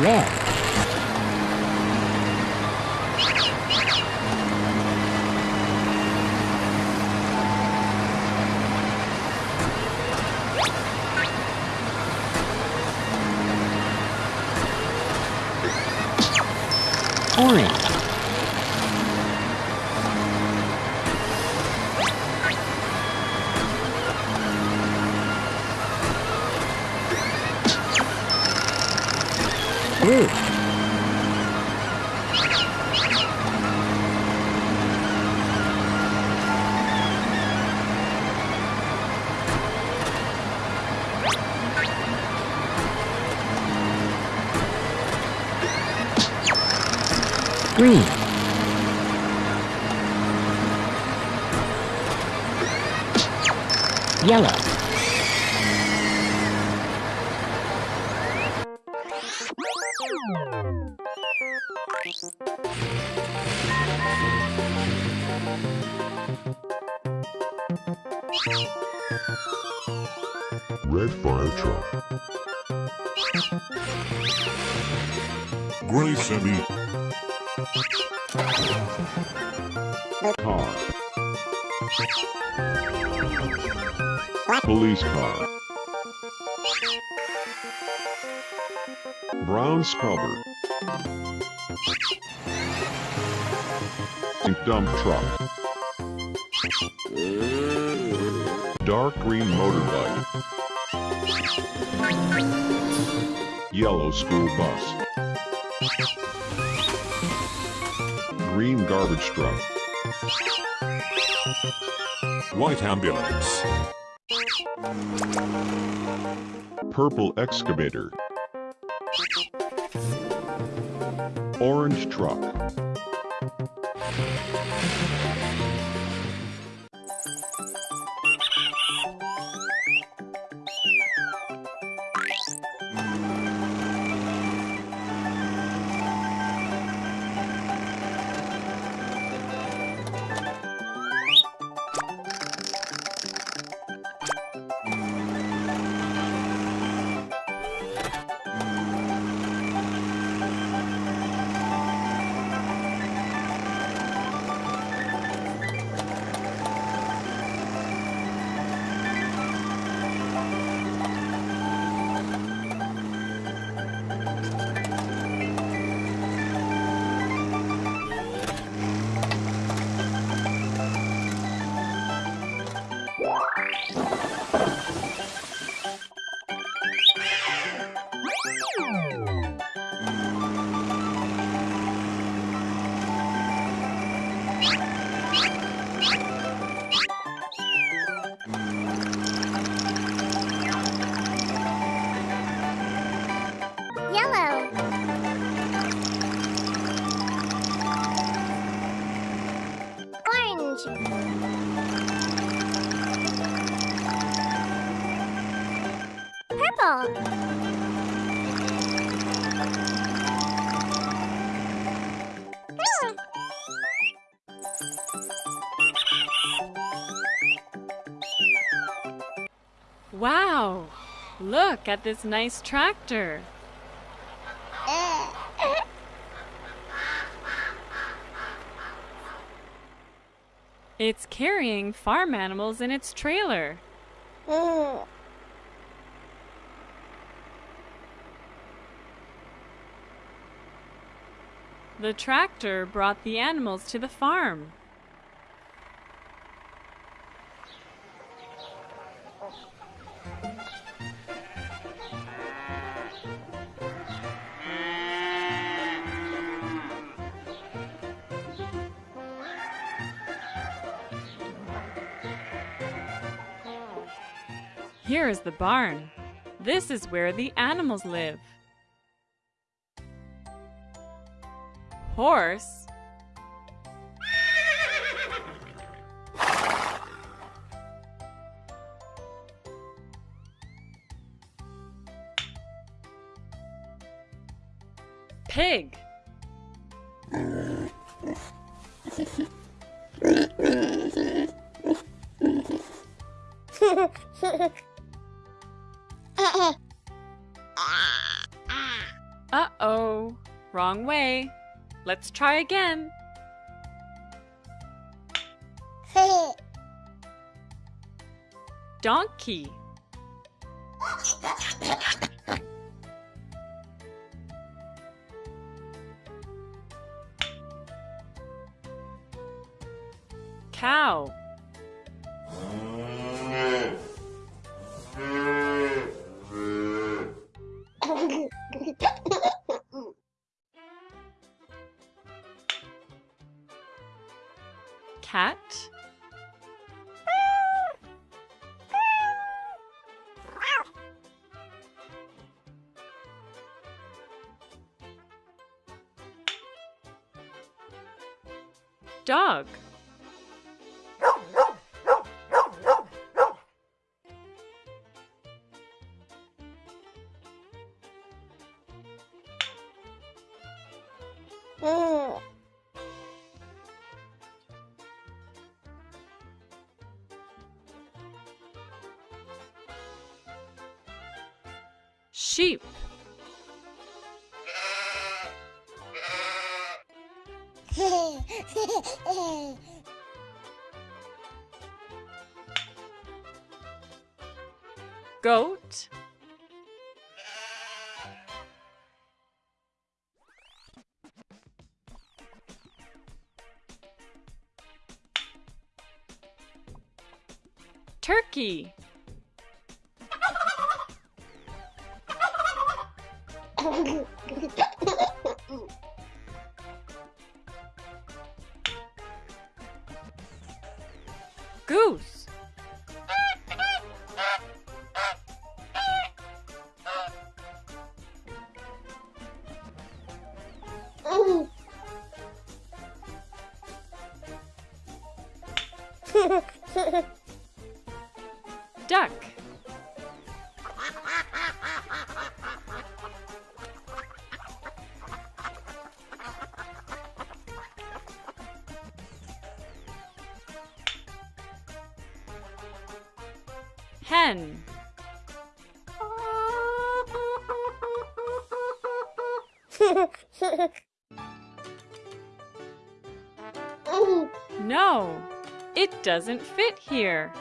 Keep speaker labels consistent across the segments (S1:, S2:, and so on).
S1: red, orange,
S2: Gray semi. Car. Police car. Brown scrubber. Dump truck. Dark green motorbike. Yellow school bus. Green garbage truck. White ambulance. Purple excavator. Orange truck.
S3: Yellow.
S4: Wow! Look at this nice tractor. It's carrying farm animals in its trailer.
S3: Mm.
S4: The tractor brought the animals to the farm. Here is the barn. This is where the animals live. Horse. Pig. Let's try again. Donkey. Cow. Cat. Dog. Hmm. Sheep. Goat. Turkey. Goose. Duck. Hen. No, it doesn't fit here.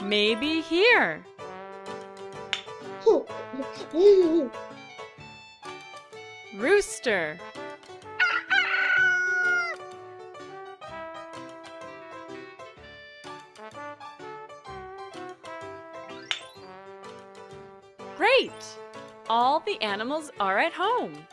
S4: Maybe here. Rooster. Great! All the animals are at home.